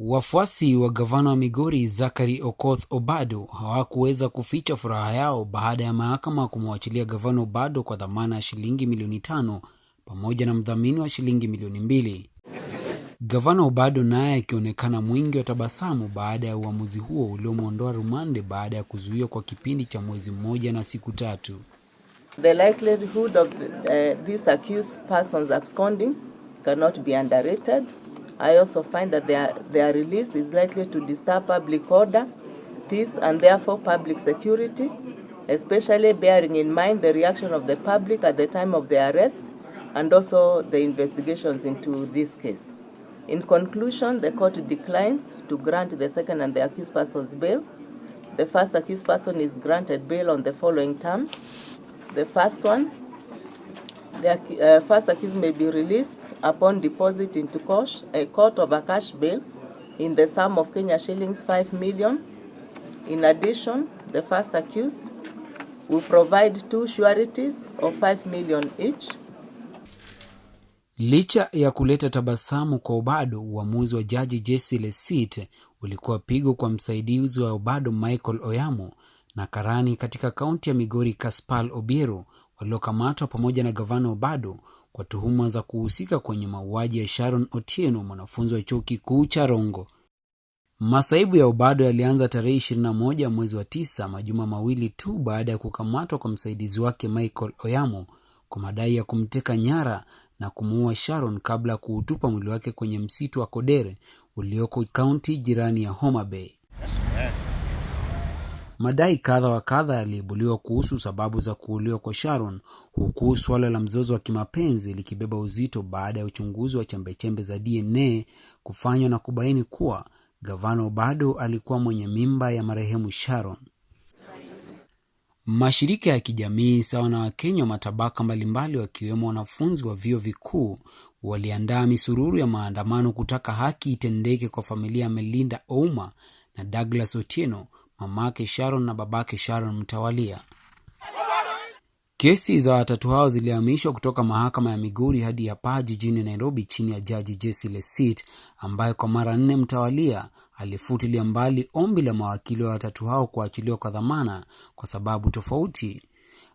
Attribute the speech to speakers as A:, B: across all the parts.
A: Wafuasi wa gavana wa Migori Zachary Okoth Obado hawakuweza kuficha furaha yao baada ya mahakama kumwachilia gavana Obado kwa dhamana ya shilingi milioni tano pamoja na mdhamini wa shilingi milioni mbili. Gavana Obado naye akionekana mwingi wa tabasamu baada ya uamuzi huo uliomwondoa rumande baada ya kuzuiwa kwa kipindi cha mwezi mmoja na siku tatu.
B: The likelihood of these accused persons absconding cannot be underrated. I also find that their, their release is likely to disturb public order, peace, and therefore public security, especially bearing in mind the reaction of the public at the time of the arrest and also the investigations into this case. In conclusion, the court declines to grant the second and the accused person's bail. The first accused person is granted bail on the following terms. The first one, the uh, first accused may be released upon deposit into court, a court of a cash bail in the sum of Kenya shillings 5 million. In addition, the first accused will provide two sureties of 5 million each.
A: Licha ya kuleta tabasamu kwa Obado, uamuzi wa jaji Jesse Lesit ulikuwa pigo kwa msaidizi wa Obado Michael Oyamo na karani katika kaunti ya Migori Kaspal Obiero waliokamatwa pamoja na gavana Obado kwa tuhuma za kuhusika kwenye mauaji ya Sharon Otieno, mwanafunzi wa chuo kikuu cha Rongo. Masaibu ya Obado yalianza tarehe 21 mwezi wa9 majuma mawili tu baada ya kukamatwa kwa msaidizi wake Michael Oyamo kwa madai ya kumteka nyara na kumuua Sharon kabla ya kuutupa mwili wake kwenye msitu wa Kodere ulioko kaunti jirani ya Homa Bay. Madai kadha wa kadha yaliibuliwa kuhusu sababu za kuuliwa kwa Sharon, huku suala la mzozo wa kimapenzi likibeba uzito baada ya uchunguzi wa chembechembe za DNA kufanywa na kubaini kuwa gavano bado alikuwa mwenye mimba ya marehemu Sharon. Mashirika ya kijamii sawa na Wakenya wa matabaka mbalimbali wakiwemo wanafunzi wa vyuo vikuu waliandaa misururu ya maandamano kutaka haki itendeke kwa familia ya Melinda Ouma na Douglas Otieno, mamake Sharon na babake Sharon mtawalia. Kesi za watatu hao zilihamishwa kutoka mahakama ya miguri hadi ya Paa jijini Nairobi chini ya jaji Jesse Lesit ambaye kwa mara nne mtawalia alifutilia mbali ombi la mawakili wa watatu hao kuachiliwa kwa dhamana kwa sababu tofauti,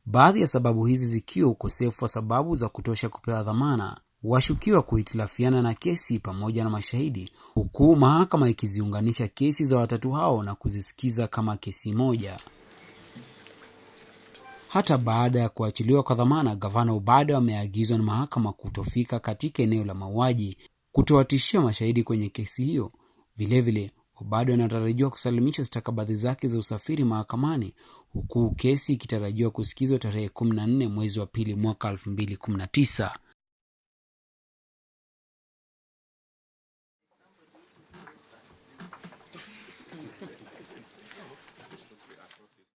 A: baadhi ya sababu hizi zikiwa ukosefu wa sababu za kutosha kupewa dhamana, washukiwa kuhitilafiana na kesi pamoja na mashahidi, huku mahakama ikiziunganisha kesi za watatu hao na kuzisikiza kama kesi moja. Hata baada ya kuachiliwa kwa dhamana, gavana Obado ameagizwa na mahakama kutofika katika eneo la mauaji, kutowatishia mashahidi kwenye kesi hiyo. Vilevile, Obado anatarajiwa kusalimisha stakabadhi zake za usafiri mahakamani, huku kesi ikitarajiwa kusikizwa tarehe 14 mwezi wa pili mwaka 2019.